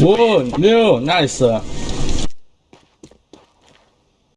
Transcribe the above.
Whoa, new, nice. Uh,